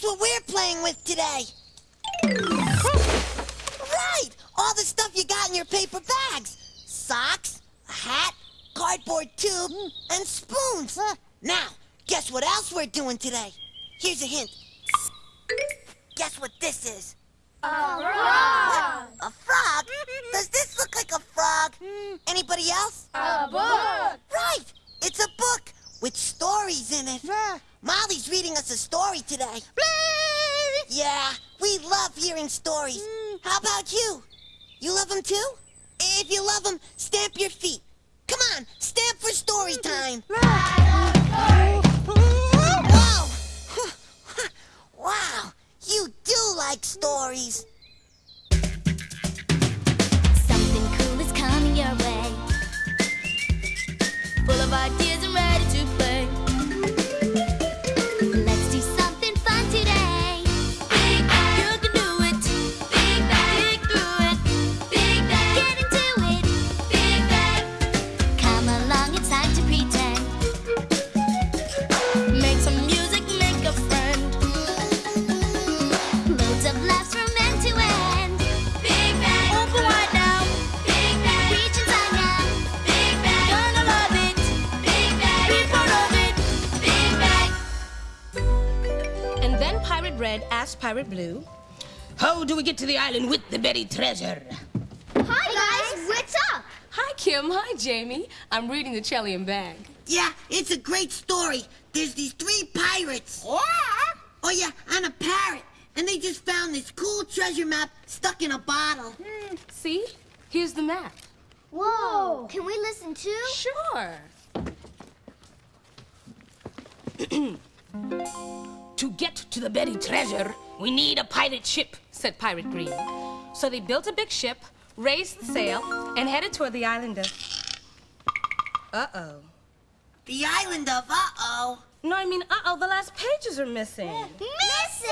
Guess what we're playing with today? right! All the stuff you got in your paper bags. Socks, a hat, cardboard tube, and spoons. Now, guess what else we're doing today? Here's a hint. Guess what this is? A frog! A frog? Does this look like a frog? Anybody else? A book! Right! It's a book with stories in it. Molly's reading us a story today. You love them too? If you love them, stamp your feet. Come on, stamp for story mm-hmm. time. Pirate Red asked Pirate Blue, How do we get to the island with the buried treasure? Hi, guys! What's up? Hi, Kim. Hi, Jamie. I'm reading the Chellium bag. Yeah, it's a great story. There's these three pirates. Yeah! Oh yeah, and a parrot. And they just found this cool treasure map stuck in a bottle. Hmm. See? Here's the map. Whoa! Can we listen too? Sure. To get to the buried treasure, we need a pirate ship. said Pirate Green. So they built a big ship, raised the sail, and headed toward the island of. Uh oh. The island of uh-oh. No, I mean, uh oh, the last pages are missing. Missing?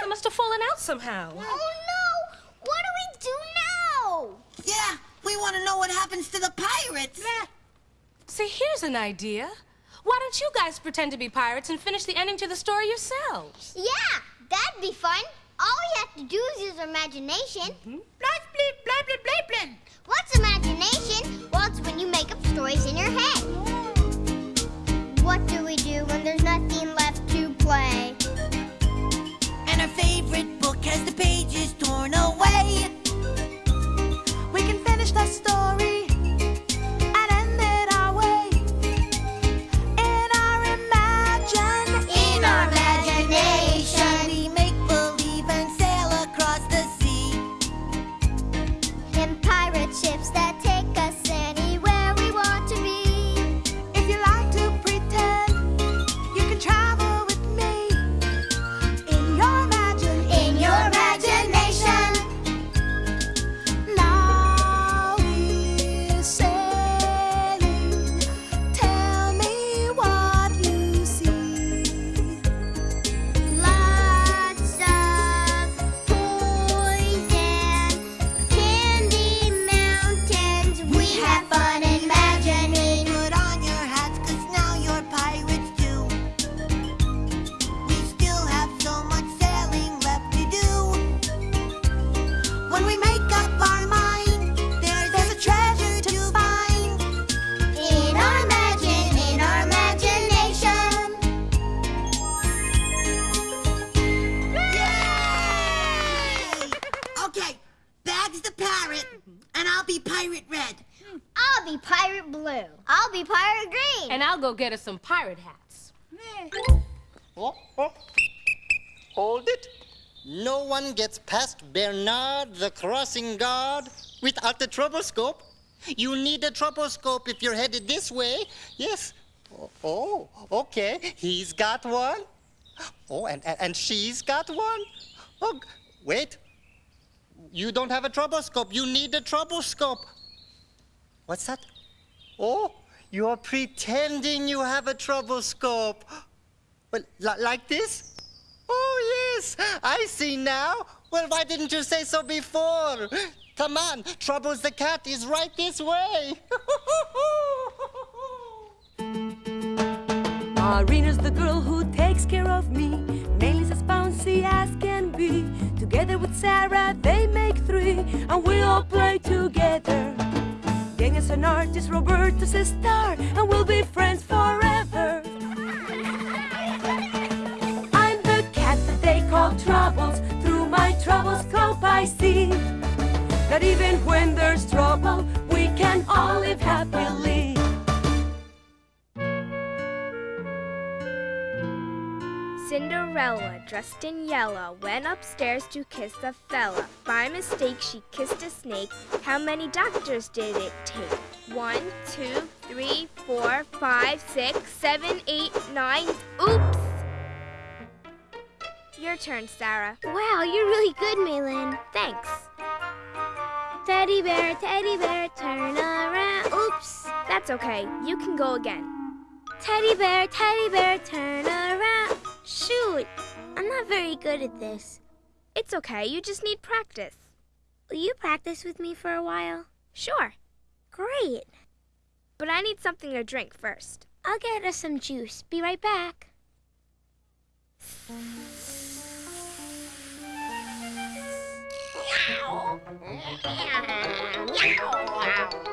They must have fallen out somehow. Oh no! What do we do now? Yeah, we want to know what happens to the pirates. See, here's an idea. Why don't you guys pretend to be pirates and finish the ending to the story yourselves? Yeah, that'd be fun. All we have to do is use our imagination. Mm-hmm. Blah, blah, blah, blah, blah, blah. What's imagination? Well, it's when you make up stories in your head. Oh. What do we do Pirate ships that be pirate blue. I'll be pirate green. And I'll go get us some pirate hats. Oh, oh. Hold it. No one gets past Bernard the crossing guard without the troublescope. You need a troublescope if you're headed this way. Yes. Oh, oh, okay. He's got one. Oh, and, and, and she's got one. Oh, wait. You don't have a troublescope. You need a troublescope. What's that? Oh, you're pretending you have a troublescope. Well, li- like this? Oh, yes, I see now. Well, why didn't you say so before? Come on, Troubles the cat is right this way. Marina's the girl who takes care of me. Nelly's a bouncy as can be. Together with Sarah, they make three, and we all play together. Daniel's an artist, Roberto's a star, and we'll be friends forever. I'm the cat that they call Troubles. Through my troublescope, I see that even when there's trouble, Cinderella, dressed in yellow, went upstairs to kiss a fella. By mistake, she kissed a snake. How many doctors did it take? One, two, three, four, five, six, seven, eight, nine. Oops! Your turn, Sarah. Wow, you're really good, Malin. Thanks. Teddy bear, teddy bear, turn around. Oops. That's okay. You can go again. Teddy bear, teddy bear, turn around. Shoot, I'm not very good at this. It's okay. You just need practice. Will you practice with me for a while? Sure. Great. But I need something to drink first. I'll get us some juice. Be right back.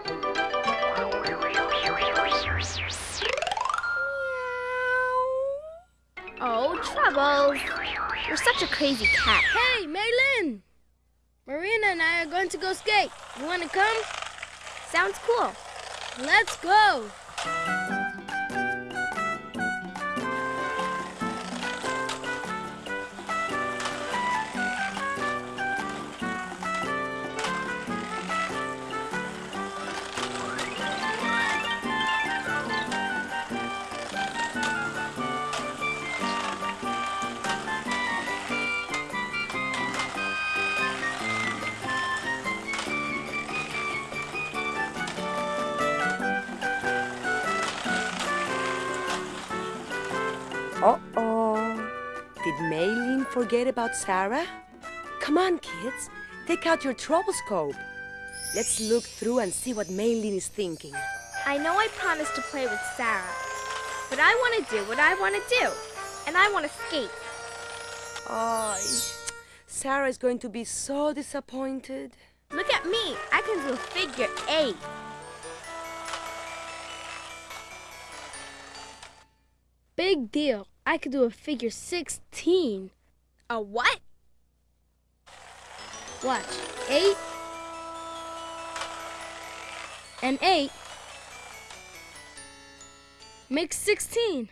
Oh, Troubles. You're such a crazy cat. Hey, Maylin! Marina and I are going to go skate. You want to come? Sounds cool. Let's go! Uh-oh. Did Maylene forget about Sarah? Come on, kids. Take out your troublescope. Let's look through and see what Maylene is thinking. I know I promised to play with Sarah, but I want to do what I want to do, and I want to skate. Oh, Sarah is going to be so disappointed. Look at me. I can do figure eight. Big deal. I could do a figure 16. A what? Watch. Eight. And eight. Makes 16.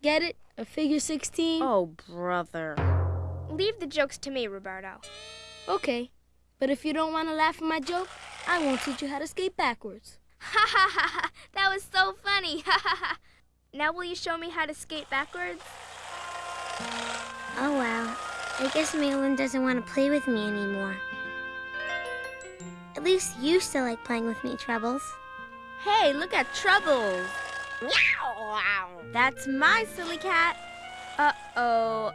Get it? A figure 16? Oh, brother. Leave the jokes to me, Roberto. Okay. But if you don't want to laugh at my joke, I won't teach you how to skate backwards. Ha ha ha ha! That was so funny! Ha ha ha! Now will you show me how to skate backwards? Oh well. I guess Malin doesn't want to play with me anymore. At least you still like playing with me, Troubles. Hey, look at Troubles! Wow! That's my silly cat. Uh-oh.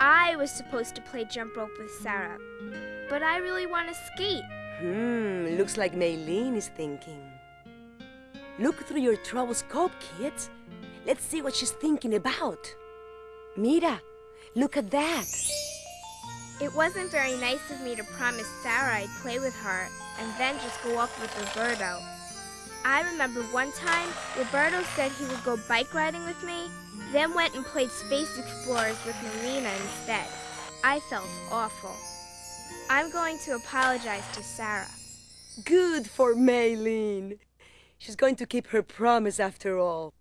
I was supposed to play jump rope with Sarah, but I really want to skate. Hmm, looks like Maylene is thinking. Look through your troublescope, kids. Let's see what she's thinking about. Mira, look at that. It wasn't very nice of me to promise Sarah I'd play with her and then just go up with Roberto. I remember one time Roberto said he would go bike riding with me, then went and played Space Explorers with Marina instead. I felt awful. I'm going to apologize to Sarah. Good for Maylene. She's going to keep her promise after all.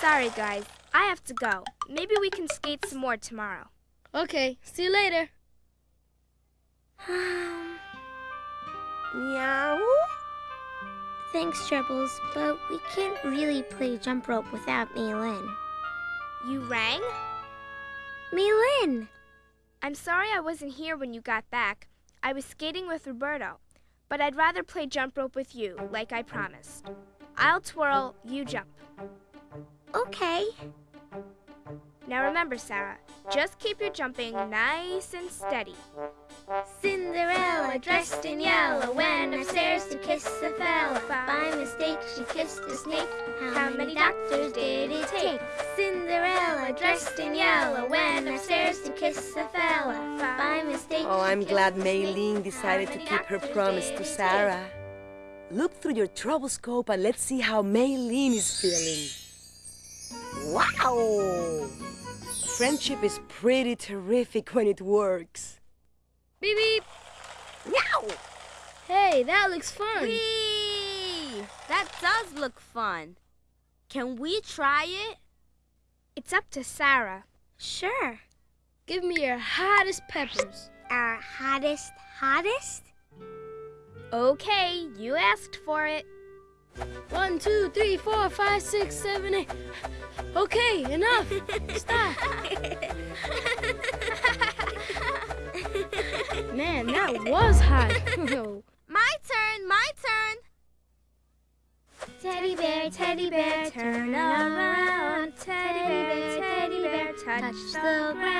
Sorry, guys. I have to go. Maybe we can skate some more tomorrow. Okay, see you later. Um, Meow. Thanks, Troubles, but we can't really play jump rope without Malin. You rang? Malin! I'm sorry I wasn't here when you got back. I was skating with Roberto, but I'd rather play jump rope with you, like I promised. I'll twirl, you jump. Okay. Now remember, Sarah, just keep your jumping nice and steady. Cinderella, dressed in yellow, went upstairs to kiss a fella. By mistake, she kissed a snake. How many doctors did it take? Cinderella, dressed in yellow, went upstairs to kiss a fella by mistake. Oh, I'm glad Maylene decided to keep her promise to Sarah. Look through your troublescope and let's see how Maylene is feeling. Wow! Friendship is pretty terrific when it works. Beep beep. Meow! Hey, that looks fun. Whee! That does look fun. Can we try it? It's up to Sarah. Sure. Give me your hottest peppers. Our hottest, hottest? Okay, you asked for it. One, two, three, four, five, six, seven, eight. Okay, enough. Stop. Man, that was hot. My turn, my turn. Teddy bear, teddy bear, turn around. Teddy bear, teddy bear, touch the ground.